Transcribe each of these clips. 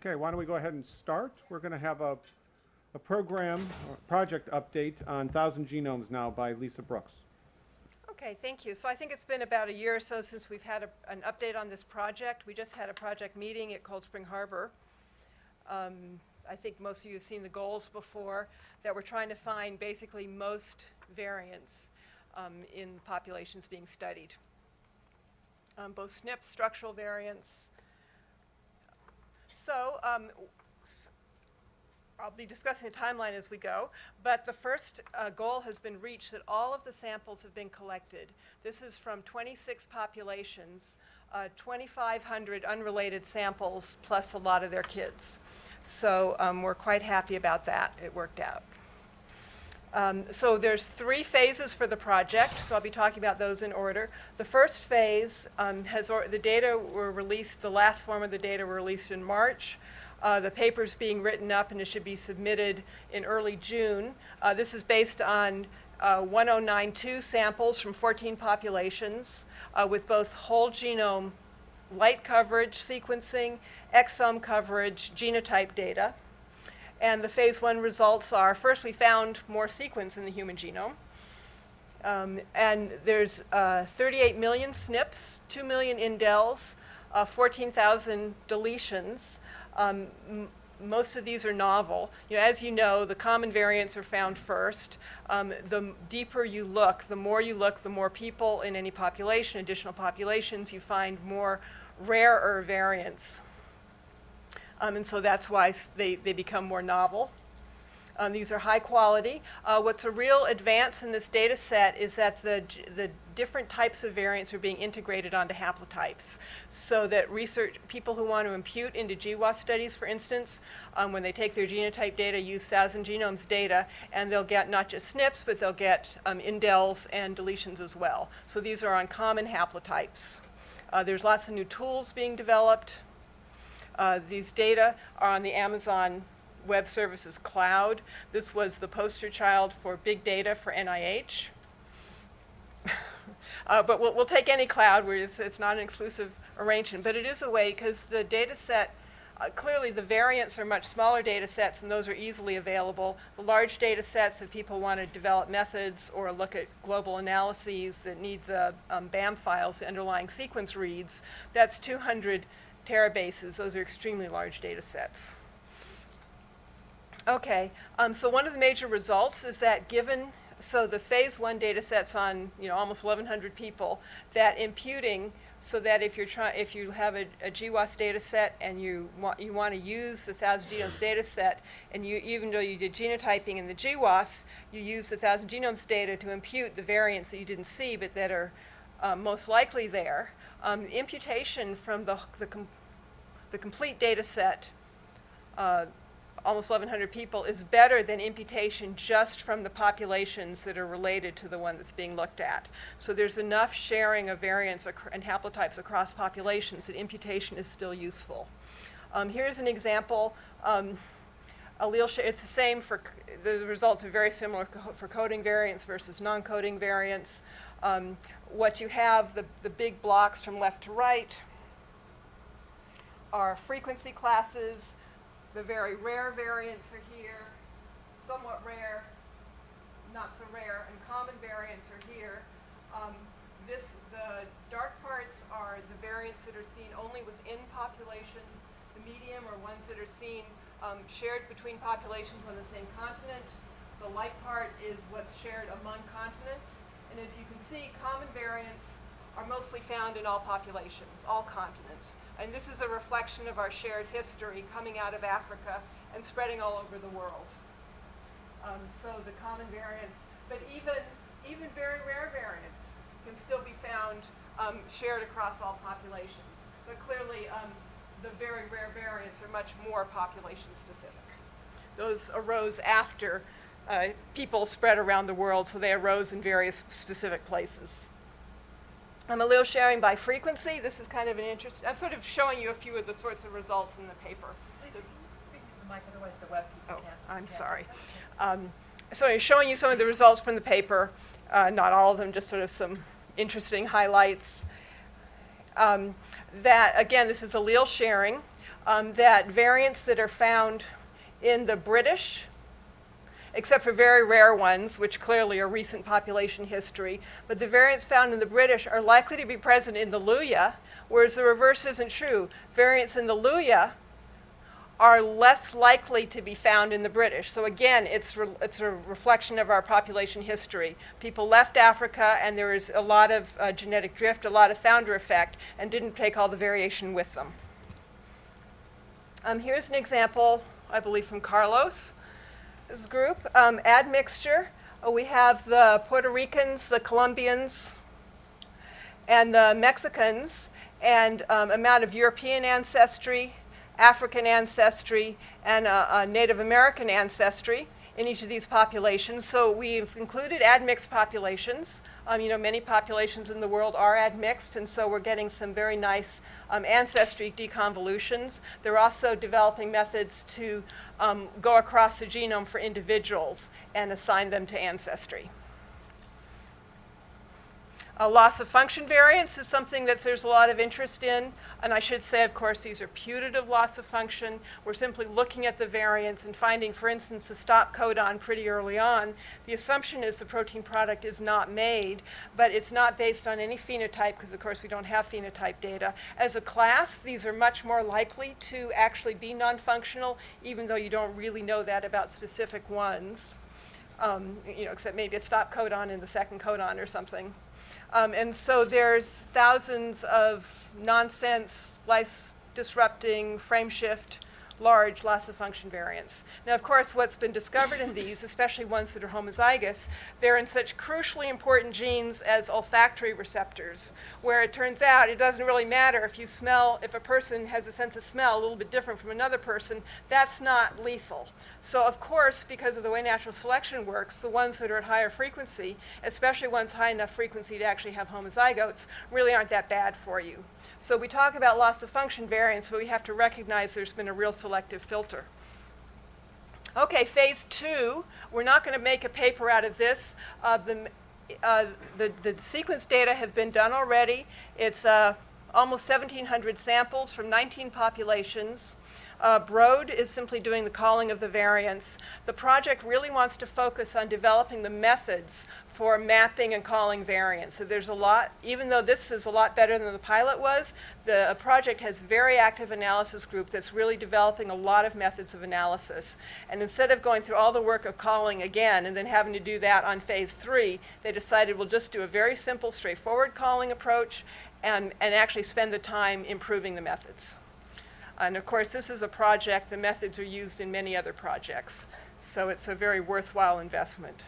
Okay, why don't we go ahead and start? We're going to have a, a program, or project update on Thousand Genomes now by Lisa Brooks. Okay, thank you. So I think it's been about a year or so since we've had a, an update on this project. We just had a project meeting at Cold Spring Harbor. Um, I think most of you have seen the goals before, that we're trying to find basically most variants um, in populations being studied. Um, both SNPs, structural variants. So um, I'll be discussing the timeline as we go, but the first uh, goal has been reached that all of the samples have been collected. This is from 26 populations, uh, 2,500 unrelated samples, plus a lot of their kids. So um, we're quite happy about that. It worked out. Um, so there's three phases for the project, so I'll be talking about those in order. The first phase um, has, the data were released, the last form of the data were released in March. Uh, the paper's being written up and it should be submitted in early June. Uh, this is based on uh, 1092 samples from 14 populations uh, with both whole genome light coverage sequencing, exome coverage, genotype data. And the phase one results are, first we found more sequence in the human genome. Um, and there's uh, 38 million SNPs, 2 million indels, uh, 14,000 deletions. Um, most of these are novel. You know, as you know, the common variants are found first. Um, the deeper you look, the more you look, the more people in any population, additional populations, you find more rarer variants. Um, and so that's why they, they become more novel. Um, these are high quality. Uh, what's a real advance in this data set is that the, the different types of variants are being integrated onto haplotypes. So that research, people who want to impute into GWAS studies, for instance, um, when they take their genotype data, use Thousand Genomes data, and they'll get not just SNPs, but they'll get um, indels and deletions as well. So these are on common haplotypes. Uh, there's lots of new tools being developed. Uh, these data are on the Amazon Web Services cloud. This was the poster child for big data for NIH. uh, but we'll, we'll take any cloud where it's, it's not an exclusive arrangement, but it is a way because the data set, uh, clearly the variants are much smaller data sets and those are easily available. The large data sets, if people want to develop methods or look at global analyses that need the um, BAM files, the underlying sequence reads, that's 200 terabases. Those are extremely large data sets. Okay, um, so one of the major results is that given, so the phase one data sets on, you know, almost 1,100 people, that imputing, so that if you're trying, if you have a, a GWAS data set and you want, you want to use the Thousand Genomes data set, and you, even though you did genotyping in the GWAS, you use the Thousand Genomes data to impute the variants that you didn't see, but that are um, most likely there. Um, imputation from the, the, com- the complete data set uh, almost 1,100 people is better than imputation just from the populations that are related to the one that's being looked at. So there's enough sharing of variants and haplotypes across populations that imputation is still useful. Um, here's an example. Um, allele it's the same for, the results are very similar co- for coding variants versus non-coding variants. Um, what you have, the, the big blocks from left to right, are frequency classes. The very rare variants are here, somewhat rare, not so rare, and common variants are here. Um, this, the dark parts are the variants that are seen only within populations. The medium are ones that are seen um, shared between populations on the same continent. The light part is what's shared among continents. And as you can see, common variants are mostly found in all populations, all continents. And this is a reflection of our shared history coming out of Africa and spreading all over the world. Um, so the common variants, but even, even very rare variants can still be found um, shared across all populations. But clearly, um, the very rare variants are much more population specific. Those arose after uh, people spread around the world, so they arose in various specific places. Um, allele sharing by frequency. This is kind of an interest. I'm sort of showing you a few of the sorts of results in the paper. Please speak to the mic, otherwise the web people Oh, can't. I'm sorry. Um, so I'm showing you some of the results from the paper. Uh, not all of them, just sort of some interesting highlights. Um, that again, this is allele sharing. um, that variants that are found in the British, except for very rare ones, which clearly are recent population history, but the variants found in the British are likely to be present in the Luhya, whereas the reverse isn't true. Variants in the Luhya are less likely to be found in the British. So again, it's, it's a reflection of our population history. People left Africa and there is a lot of uh, genetic drift, a lot of founder effect, and didn't take all the variation with them. Um, here's an example, I believe, from Carlos' group. Um, admixture. Uh, we have the Puerto Ricans, the Colombians, and the Mexicans, and um, amount of European ancestry, African ancestry, and uh, uh, Native American ancestry in each of these populations. So we've included admixed populations. Um, you know, many populations in the world are admixed, and so we're getting some very nice um, ancestry deconvolutions. They're also developing methods to um, go across the genome for individuals and assign them to ancestry. A loss of function variants is something that there's a lot of interest in. And I should say, of course, these are putative loss of function. We're simply looking at the variants and finding, for instance, a stop codon pretty early on. The assumption is the protein product is not made, but it's not based on any phenotype because, of course, we don't have phenotype data. As a class, these are much more likely to actually be non-functional, even though you don't really know that about specific ones. Um, you know, except maybe a stop codon in the second codon or something. Um, and so there's thousands of nonsense, splice disrupting, frame shift, large loss of function variants. Now, of course, what's been discovered in these, especially ones that are homozygous, they're in such crucially important genes as olfactory receptors, where it turns out it doesn't really matter if you smell, if a person has a sense of smell a little bit different from another person, that's not lethal. So, of course, because of the way natural selection works, the ones that are at higher frequency, especially ones high enough frequency to actually have homozygotes, really aren't that bad for you. So we talk about loss of function variants, but we have to recognize there's been a real selective filter. Okay, phase two, we're not going to make a paper out of this. Uh, the, uh, the, the sequence data have been done already. It's uh, almost 1,700 samples from 19 populations. Uh, Broad is simply doing the calling of the variants. The project really wants to focus on developing the methods for mapping and calling variants. So there's a lot, even though this is a lot better than the pilot was, the project has very active analysis group that's really developing a lot of methods of analysis. And instead of going through all the work of calling again and then having to do that on phase three, they decided we'll just do a very simple, straightforward calling approach and, and actually spend the time improving the methods. And of course, this is a project, the methods are used in many other projects. So it's a very worthwhile investment.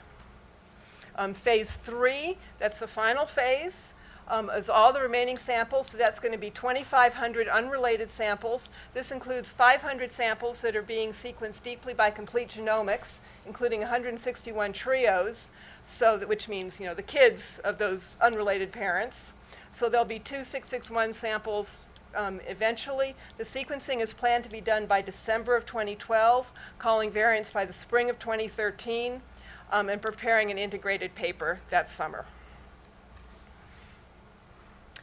Um, phase three, that's the final phase, um, is all the remaining samples. So that's going to be 2,500 unrelated samples. This includes 500 samples that are being sequenced deeply by complete genomics, including 161 trios, so that, which means you know the kids of those unrelated parents. So there'll be two 661 samples um, eventually. The sequencing is planned to be done by December of 2012, calling variants by the spring of 2013 um, and preparing an integrated paper that summer.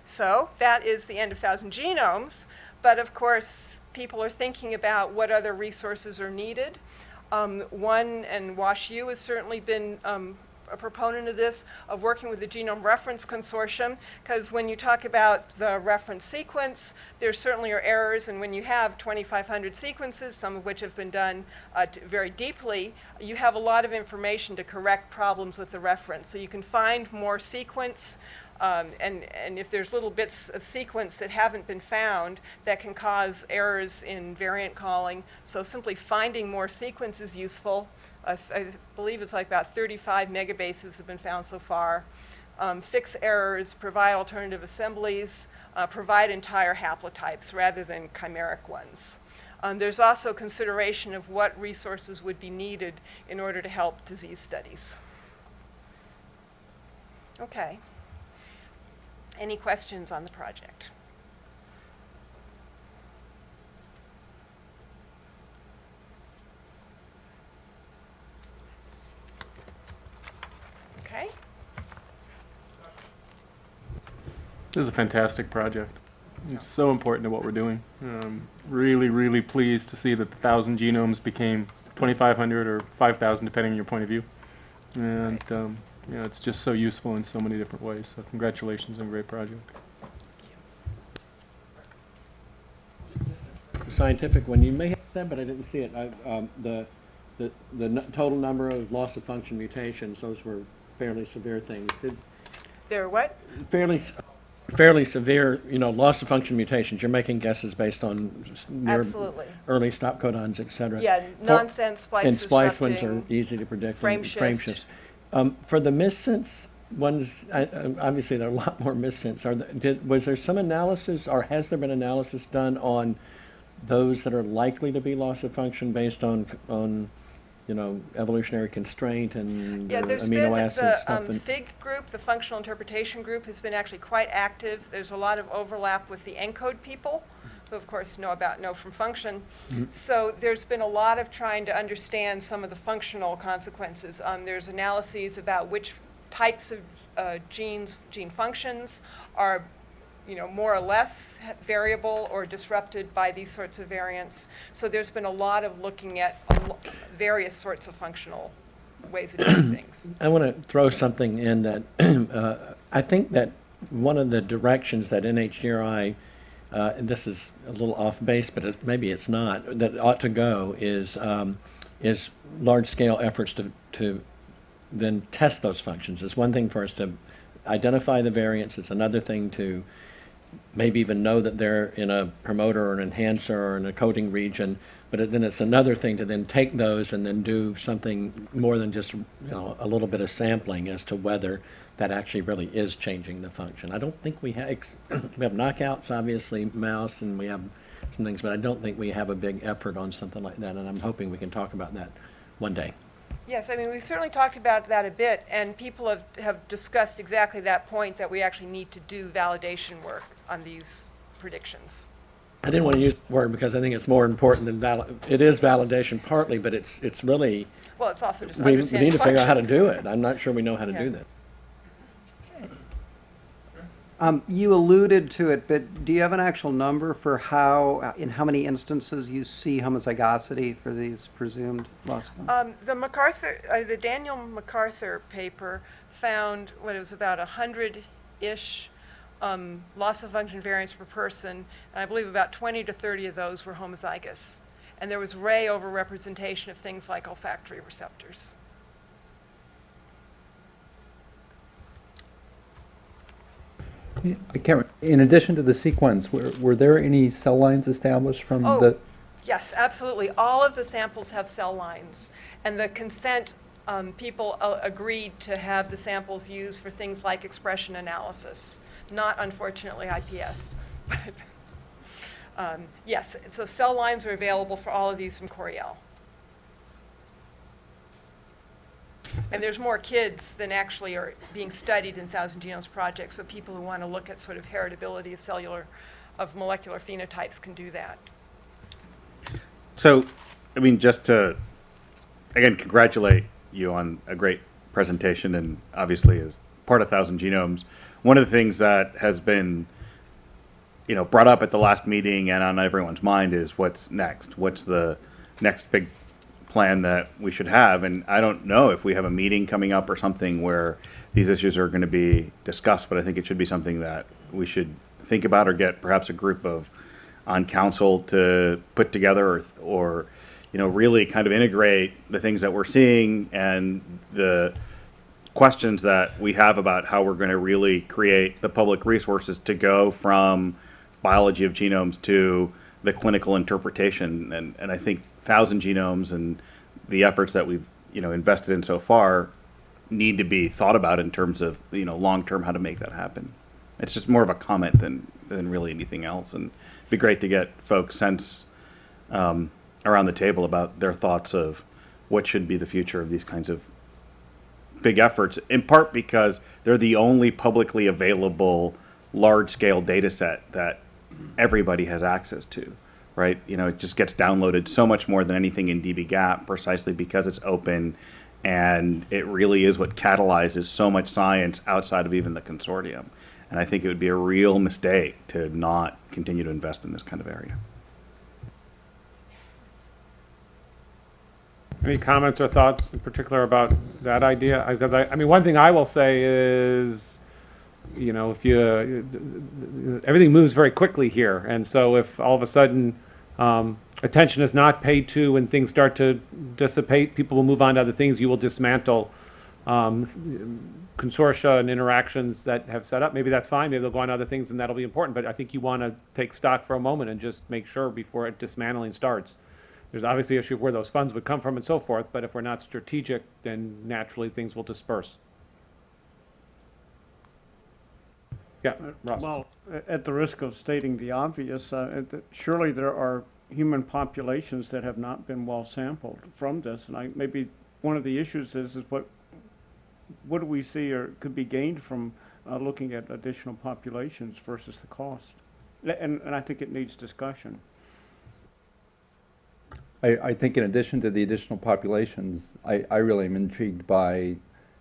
So that is the end of Thousand Genomes, but of course, people are thinking about what other resources are needed. Um, one, and WashU has certainly been um, a proponent of this, of working with the Genome Reference Consortium, because when you talk about the reference sequence, there certainly are errors, and when you have 2,500 sequences, some of which have been done uh, very deeply, you have a lot of information to correct problems with the reference. So you can find more sequence, um, and, and if there's little bits of sequence that haven't been found, that can cause errors in variant calling. So simply finding more sequence is useful. I, I believe it's like about 35 megabases have been found so far. Um, fix errors, provide alternative assemblies, uh, provide entire haplotypes rather than chimeric ones. Um, there's also consideration of what resources would be needed in order to help disease studies. Okay. Any questions on the project? This is a fantastic project. It's so important to what we're doing. Um, really, really pleased to see that the thousand genomes became 2,500 or 5,000, depending on your point of view. And um, you know, it's just so useful in so many different ways. So congratulations on a great project. Thank you. Scientific one, you may have said, but I didn't see it, I, um, the, the, the n- total number of loss of function mutations, those were fairly severe things. Did, There, what? fairly, s- fairly severe, you know, loss of function mutations, you're making guesses based on near Absolutely. early stop codons, et cetera. Yeah, nonsense splice And splice ones are easy to predict. frame shift. shifts. Um, for the missense ones, I, I- obviously there are a lot more missense. Are, there- did, was there some analysis, or has there been analysis done on those that are likely to be loss of function based on, on, you know, evolutionary constraint and Yeah, there's been, amino acid the um, FIG group, the Functional Interpretation Group, has been actually quite active. There's a lot of overlap with the ENCODE people, who of course know about know from function. Mm-hmm. So there's been a lot of trying to understand some of the functional consequences. Um, There's analyses about which types of uh, genes, gene functions are, you know, more or less variable or disrupted by these sorts of variants. So there's been a lot of looking at various sorts of functional ways of doing things. I want to throw something in that, uh, I think that one of the directions that NHGRI, uh, and this is a little off base, but it- maybe it's not, that ought to go is, um, is large-scale efforts to, to then test those functions. It's one thing for us to identify the variants, it's another thing to maybe even know that they're in a promoter or an enhancer or in a coding region, but then it's another thing to then take those and then do something more than just, you know, a little bit of sampling as to whether that actually really is changing the function. I don't think we have, we have knockouts, obviously, mouse, and we have some things, but I don't think we have a big effort on something like that, and I'm hoping we can talk about that one day. Yes, I mean, we've certainly talked about that a bit, and people have, have discussed exactly that point, that we actually need to do validation work on these predictions. I didn't want to use the word because I think it's more important than val, it is validation partly, but it's, it's really, Well, it's also just we, we understanding need to figure out how to do it. I'm not sure we know how to Yeah. do that. Um, you alluded to it, but do you have an actual number for how, uh, in how many instances you see homozygosity for these presumed loss of function? Um, the MacArthur, uh, the Daniel MacArthur paper found, what, it was about a hundred-ish, um, loss of function variants per person, and I believe about twenty to thirty of those were homozygous. And there was ray overrepresentation of things like olfactory receptors. I can't, in addition to the sequence, were, were there any cell lines established from Oh. the? Yes, absolutely. All of the samples have cell lines. And the consent, um, people uh, agreed to have the samples used for things like expression analysis, not unfortunately IPS. But, um, Yes, so cell lines are available for all of these from Coriell. And there's more kids than actually are being studied in Thousand Genomes Project, so people who want to look at sort of heritability of cellular, of molecular phenotypes can do that. So, I mean, just to, again, congratulate you on a great presentation and obviously as part of Thousand Genomes. One of the things that has been, you know, brought up at the last meeting and on everyone's mind is what's next? What's the next big plan that we should have? And I don't know if we have a meeting coming up or something where these issues are going to be discussed, but I think it should be something that we should think about or get perhaps a group of on council to put together or, or, you know, really kind of integrate the things that we're seeing and the questions that we have about how we're going to really create the public resources to go from biology of genomes to the clinical interpretation. And, and I think thousand genomes and the efforts that we've, you know, invested in so far need to be thought about in terms of, you know, long-term how to make that happen. It's just more of a comment than, than really anything else. And it'd be great to get folks' sense um, around the table about their thoughts of what should be the future of these kinds of big efforts, in part because they're the only publicly available large-scale data set that everybody has access to, right? You know, it just gets downloaded so much more than anything in dbGaP precisely because it's open and it really is what catalyzes so much science outside of even the consortium. And I think it would be a real mistake to not continue to invest in this kind of area. Any comments or thoughts in particular about that idea? Because I, I mean, one thing I will say is, you know, if you, everything moves very quickly here. And so if all of a sudden, um, attention is not paid to and things start to dissipate, people will move on to other things. You will dismantle, um, consortia and interactions that have set up. Maybe that's fine. Maybe they'll go on to other things and that'll be important. But I think you want to take stock for a moment and just make sure before it dismantling starts. There's obviously issue of where those funds would come from and so forth, but if we're not strategic, then naturally things will disperse. Yeah, Ross. Well, at the risk of stating the obvious, uh, surely there are human populations that have not been well sampled from this, and I, maybe one of the issues is, is what, what do we see or could be gained from, uh, looking at additional populations versus the cost? And, and I think it needs discussion. I, I think in addition to the additional populations, I, I really am intrigued by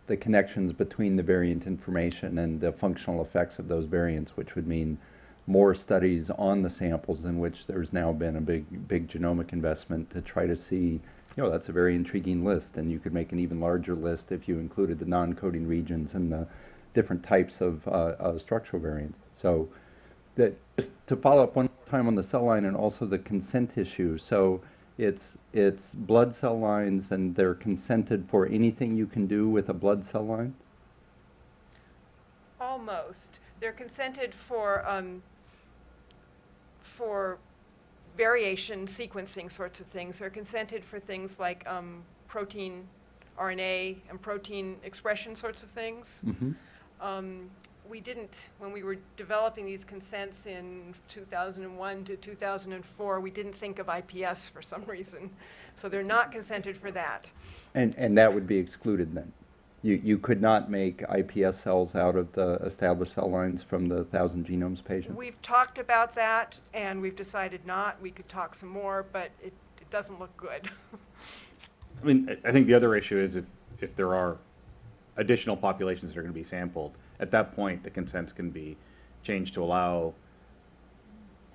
the connections between the variant information and the functional effects of those variants, which would mean more studies on the samples in which there's now been a big, big genomic investment to try to see, you know, that's a very intriguing list, and you could make an even larger list if you included the non-coding regions and the different types of uh, uh, structural variants. So that, just to follow up one time on the cell line and also the consent issue, so it's, it's blood cell lines and they're consented for anything you can do with a blood cell line? Almost. They're consented for, um, for variation sequencing sorts of things. They're consented for things like, um, protein, RNA, and protein expression sorts of things. Mm-hmm. Um, we didn't, when we were developing these consents in 2001 to 2004, we didn't think of IPS for some reason. So they're not consented for that. And, and that would be excluded then? You, you could not make IPS cells out of the established cell lines from the thousand genomes patients? We've talked about that, and we've decided not. We could talk some more, but it, it doesn't look good. I mean, I- I think the other issue is if, if there are additional populations that are going to be sampled, at that point, the consents can be changed to allow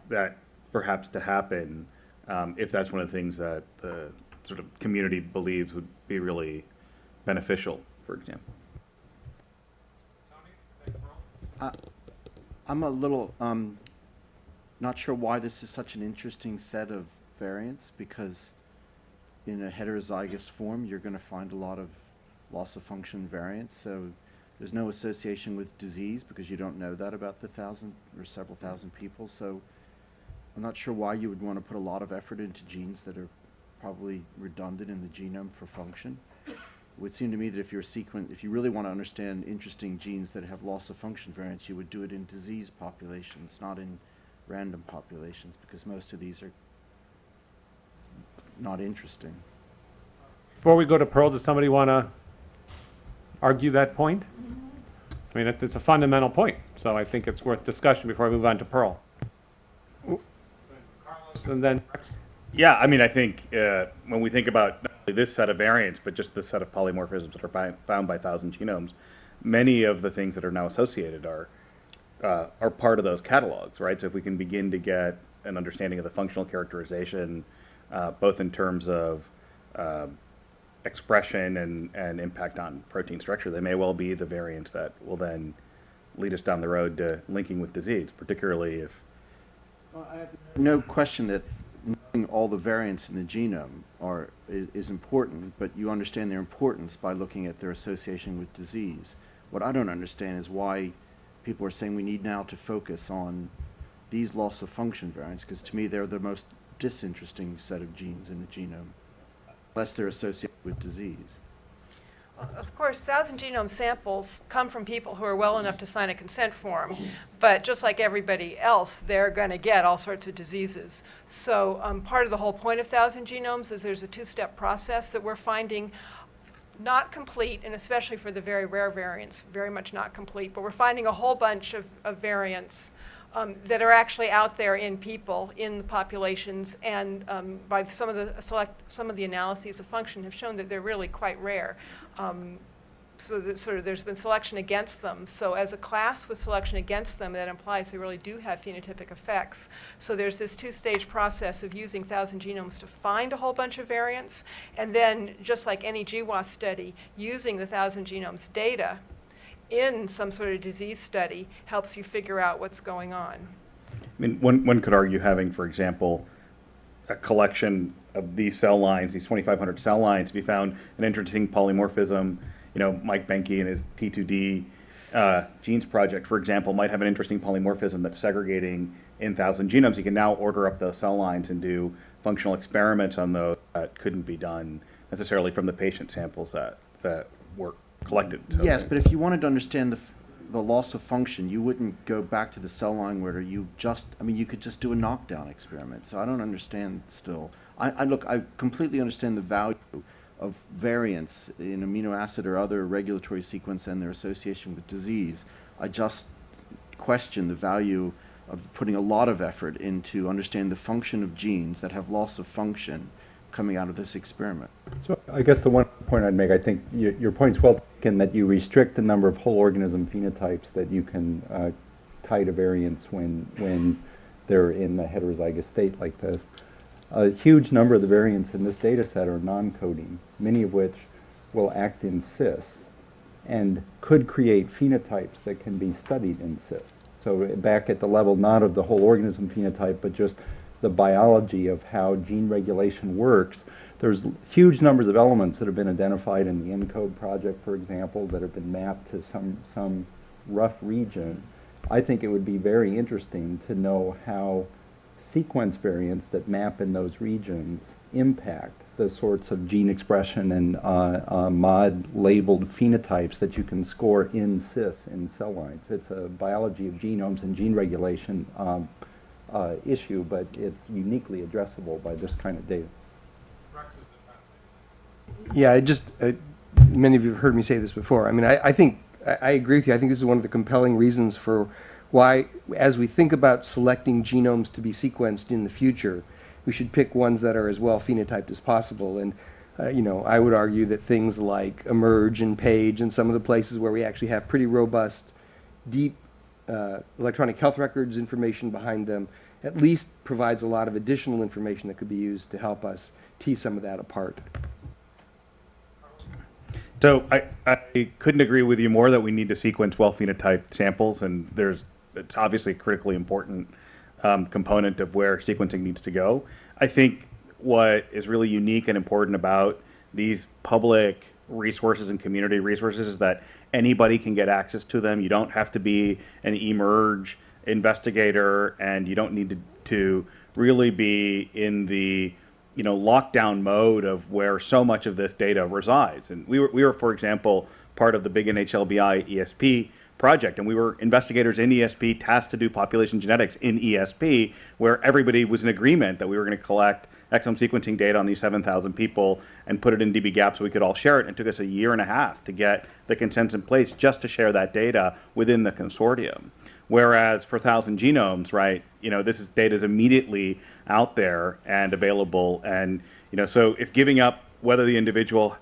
that perhaps to happen, um, if that's one of the things that the sort of community believes would be really beneficial, for example. I'm a little, um, not sure why this is such an interesting set of variants, because in a heterozygous form, you're gonna find a lot of loss of function variants, so there's no association with disease, because you don't know that about the thousand or several thousand people, so I'm not sure why you would wanna put a lot of effort into genes that are probably redundant in the genome for function. It would seem to me that if you're sequent, if you really want to understand interesting genes that have loss of function variants, you would do it in disease populations, not in random populations, because most of these are not interesting. Before we go to Pearl, does somebody want to argue that point? I mean, it's, it's a fundamental point, so I think it's worth discussion before I move on to Pearl. Carlos, And then, Yeah, I mean, I think uh, when we think about not only this set of variants, but just the set of polymorphisms that are bi- found by thousand genomes, many of the things that are now associated are uh, are part of those catalogs, right? So if we can begin to get an understanding of the functional characterization, uh, both in terms of um expression and, and impact on protein structure, they may well be the variants that will then lead us down the road to linking with disease, particularly if No question that knowing all the variants in the genome are, is, is important, but you understand their importance by looking at their association with disease. What I don't understand is why people are saying we need now to focus on these loss of function variants, because to me they're the most disinteresting set of genes in the genome, unless they're associated with disease. Of course, thousand genome samples come from people who are well enough to sign a consent form, but just like everybody else, they're going to get all sorts of diseases. So um, part of the whole point of thousand genomes is there's a two-step process that we're finding not complete, and especially for the very rare variants, very much not complete, but we're finding a whole bunch of, of variants um, that are actually out there in people, in the populations, and um, by some of the select, some of the analyses of function have shown that they're really quite rare. Um, so that sort of, there's been selection against them. So as a class with selection against them, that implies they really do have phenotypic effects. So there's this two-stage process of using thousand genomes to find a whole bunch of variants, and then, just like any GWAS study, using the thousand genomes data in some sort of disease study helps you figure out what's going on. I mean, one, one could argue having, for example, a collection of these cell lines, these 2,500 cell lines, if you found an interesting polymorphism, you know, Mike Boehnke and his T2D uh, genes project, for example, might have an interesting polymorphism that's segregating in 1,000 genomes. You can now order up those cell lines and do functional experiments on those that couldn't be done necessarily from the patient samples that, that were collected. So Yes, but if you wanted to understand the, f- the loss of function, you wouldn't go back to the cell line where you just, I mean, you could just do a knockdown experiment. So I don't understand still. I, I look, I completely understand the value of variants in amino acid or other regulatory sequence and their association with disease. I just question the value of putting a lot of effort into understanding the function of genes that have loss of function coming out of this experiment. So I guess the one point I'd make, I think your, your point's well taken that you restrict the number of whole organism phenotypes that you can uh, tie to variants when, when they're in the heterozygous state like this. A huge number of the variants in this data set are non-coding, many of which will act in cis and could create phenotypes that can be studied in cis. So uh, back at the level not of the whole organism phenotype, but just the biology of how gene regulation works. There's huge numbers of elements that have been identified in the ENCODE project, for example, that have been mapped to some, some rough region. I think it would be very interesting to know how sequence variants that map in those regions impact the sorts of gene expression and uh, uh, mod-labeled phenotypes that you can score in cis in cell lines. It's a biology of genomes and gene regulation um, uh, issue, but it's uniquely addressable by this kind of data. Yeah, I just, many of you have heard me say this before. I mean, I, I think, I, I agree with you. I think this is one of the compelling reasons for why, as we think about selecting genomes to be sequenced in the future, we should pick ones that are as well phenotyped as possible. And, uh, you know, I would argue that things like eMERGE and Page and some of the places where we actually have pretty robust, deep uh, electronic health records information behind them at least provides a lot of additional information that could be used to help us tease some of that apart. So I, I couldn't agree with you more that we need to sequence well phenotyped samples, and there's, it's obviously a critically important um, component of where sequencing needs to go. I think what is really unique and important about these public resources and community resources is that anybody can get access to them. You don't have to be an eMERGE investigator, and you don't need to, to really be in the you know lockdown mode of where so much of this data resides. And we were, we were, for example, part of the big NHLBI ESP project, and we were investigators in ESP tasked to do population genetics in ESP, where everybody was in agreement that we were going to collect exome sequencing data on these 7,000 people and put it in dbGaP so we could all share it. And it took us a year and a half to get the consents in place just to share that data within the consortium. Whereas for 1,000 genomes, right, you know, this is data is immediately out there and available. And, you know, so if giving up whether the individual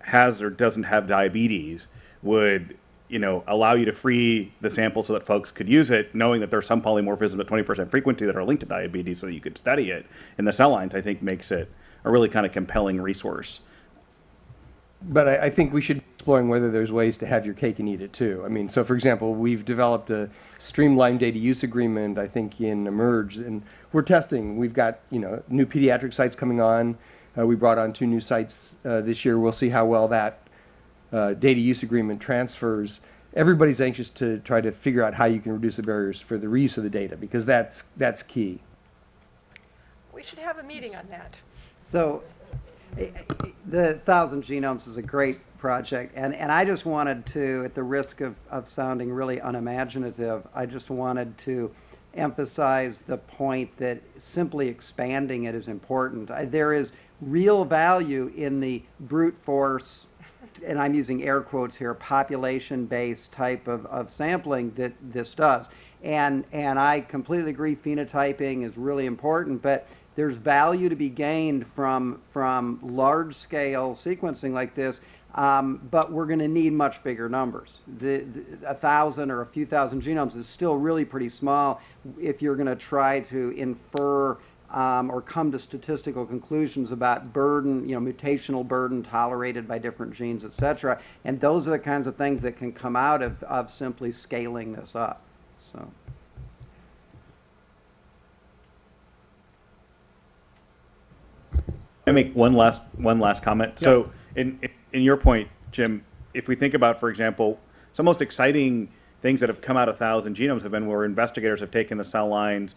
has or doesn't have diabetes would, you know, allow you to free the sample so that folks could use it, knowing that there's some polymorphisms at 20% frequency that are linked to diabetes so that you could study it in the cell lines, I think makes it a really kind of compelling resource. But I, I think we should exploring whether there's ways to have your cake and eat it too. I mean, so for example, we've developed a streamlined data use agreement, I think, in eMERGE, and we're testing. We've got, you know, new pediatric sites coming on. Uh, we brought on two new sites uh, this year. We'll see how well that uh, data use agreement transfers. Everybody's anxious to try to figure out how you can reduce the barriers for the reuse of the data because that's, that's key. We should have a meeting on that. So, the Thousand Genomes is a great project, and, and I just wanted to, at the risk of, of sounding really unimaginative, I just wanted to emphasize the point that simply expanding it is important. I- There is real value in the brute force, and I'm using air quotes here, population-based type of, of sampling that this does. And, and I completely agree phenotyping is really important, but there's value to be gained from, from large-scale sequencing like this. Um, but we're going to need much bigger numbers. The, the, a thousand or a few thousand genomes is still really pretty small if you're going to try to infer um, or come to statistical conclusions about burden, you know, mutational burden tolerated by different genes, et cetera. And those are the kinds of things that can come out of, of simply scaling this up. So. I make one last one last comment. So, in in your point, Jim, if we think about, for example, some most exciting things that have come out of Thousand Genomes have been where investigators have taken the cell lines,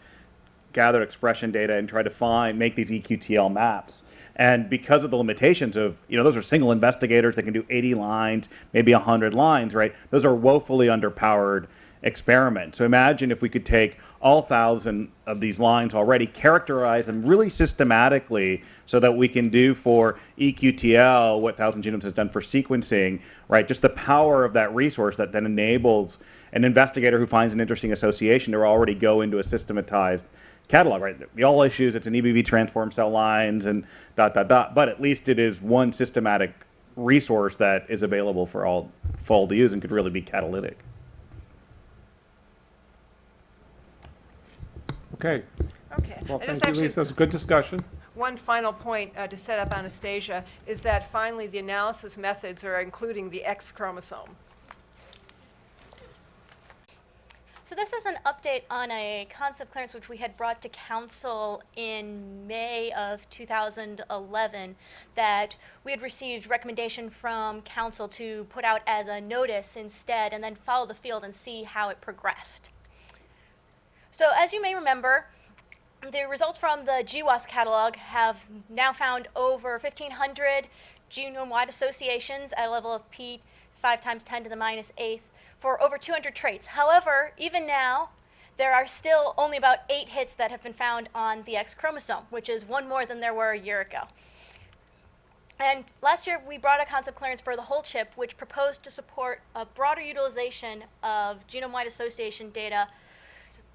gathered expression data, and tried to find make these EQTL maps. And because of the limitations of, you know, those are single investigators that can do 80 lines, maybe 100 lines, right? Those are woefully underpowered experiments. So imagine if we could take all thousand of these lines already, characterize them really systematically so that we can do for EQTL what Thousand Genomes has done for sequencing, right? Just the power of that resource that then enables an investigator who finds an interesting association to already go into a systematized catalog, right? The all issues, it's an EBV transform cell lines and dot, dot, dot, but at least it is one systematic resource that is available for all, for all to use and could really be catalytic. Okay. Okay, well, And it's thank you, actually- Lisa, it's a good discussion. One final point uh, to set up Anastasia is that finally the analysis methods are including the X chromosome. So this is an update on a concept clearance which we had brought to council in May of 2011 that we had received recommendation from council to put out as a notice instead and then follow the field and see how it progressed. So as you may remember, the results from the GWAS catalog have now found over 1,500 genome-wide associations at a level of p 5 times 10 to the minus eighth for over 200 traits. However, even now, there are still only about eight hits that have been found on the X chromosome, which is one more than there were a year ago. And last year, we brought a concept clearance for the whole chip, which proposed to support a broader utilization of genome-wide association data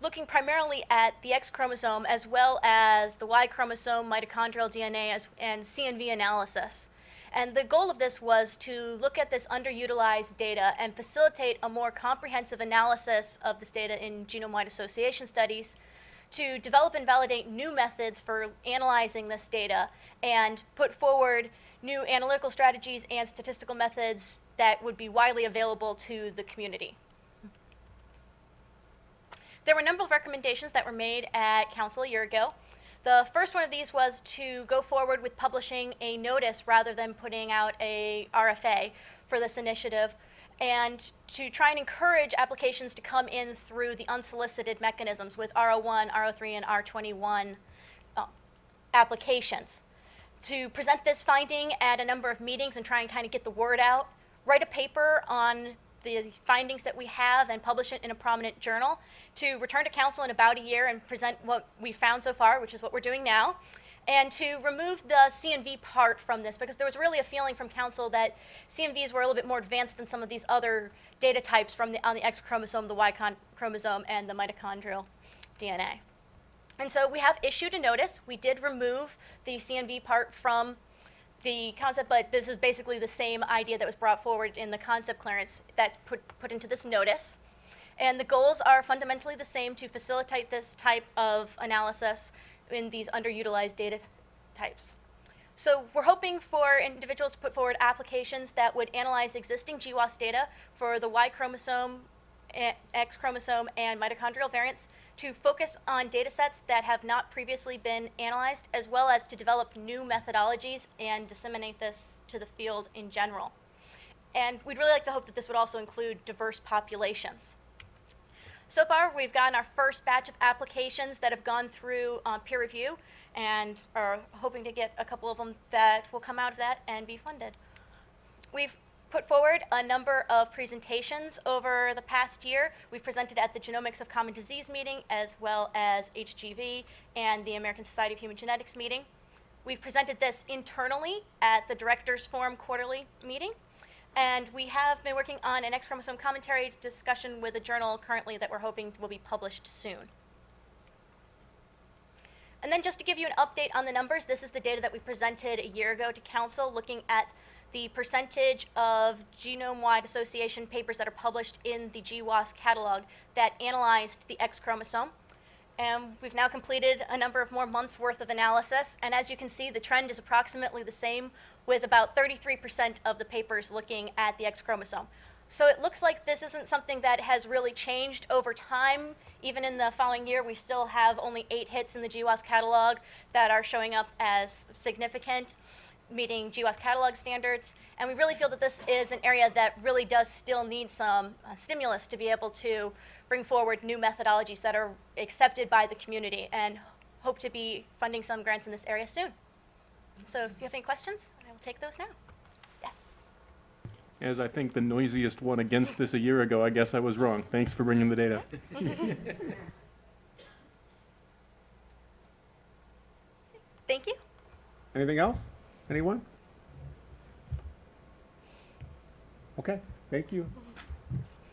looking primarily at the X chromosome as well as the Y chromosome, mitochondrial DNA, as, and CNV analysis. And the goal of this was to look at this underutilized data and facilitate a more comprehensive analysis of this data in genome-wide association studies to develop and validate new methods for analyzing this data and put forward new analytical strategies and statistical methods that would be widely available to the community. There were a number of recommendations that were made at council a year ago. The first one of these was to go forward with publishing a notice rather than putting out a RFA for this initiative and to try and encourage applications to come in through the unsolicited mechanisms with R01, R03, and R21 uh, applications. To present this finding at a number of meetings and try and kind of get the word out, write a paper on the findings that we have and publish it in a prominent journal, to return to council in about a year and present what we found so far, which is what we're doing now, and to remove the CNV part from this because there was really a feeling from council that CNVs were a little bit more advanced than some of these other data types from the, on the X chromosome, the Y chromosome, and the mitochondrial DNA. And so we have issued a notice. We did remove the CNV part from the concept, but this is basically the same idea that was brought forward in the concept clearance that's put, put into this notice. And the goals are fundamentally the same to facilitate this type of analysis in these underutilized data types. So we're hoping for individuals to put forward applications that would analyze existing GWAS data for the Y chromosome, eh, X chromosome, and mitochondrial variants to focus on data sets that have not previously been analyzed, as well as to develop new methodologies and disseminate this to the field in general. And we'd really like to hope that this would also include diverse populations. So far, we've gotten our first batch of applications that have gone through uh, peer review and are hoping to get a couple of them that will come out of that and be funded. We've put forward a number of presentations over the past year. We've presented at the Genomics of Common Disease meeting as well as HGV and the American Society of Human Genetics meeting. We've presented this internally at the Directors Forum quarterly meeting. And we have been working on an X chromosome commentary discussion with a journal currently that we're hoping will be published soon. And then just to give you an update on the numbers, this is the data that we presented a year ago to council looking at the percentage of genome-wide association papers that are published in the GWAS catalog that analyzed the X chromosome. And we've now completed a number of more months' worth of analysis. And as you can see, the trend is approximately the same, with about 33% of the papers looking at the X chromosome. So it looks like this isn't something that has really changed over time. Even in the following year, we still have only eight hits in the GWAS catalog that are showing up as significant, meeting GWAS catalog standards. And we really feel that this is an area that really does still need some uh, stimulus to be able to bring forward new methodologies that are accepted by the community and hope to be funding some grants in this area soon. So if you have any questions, I will take those now. Yes. As I think the noisiest one against this a year ago, I guess I was wrong. Thanks for bringing the data. Thank you. Anything else? Anyone? Okay, thank you.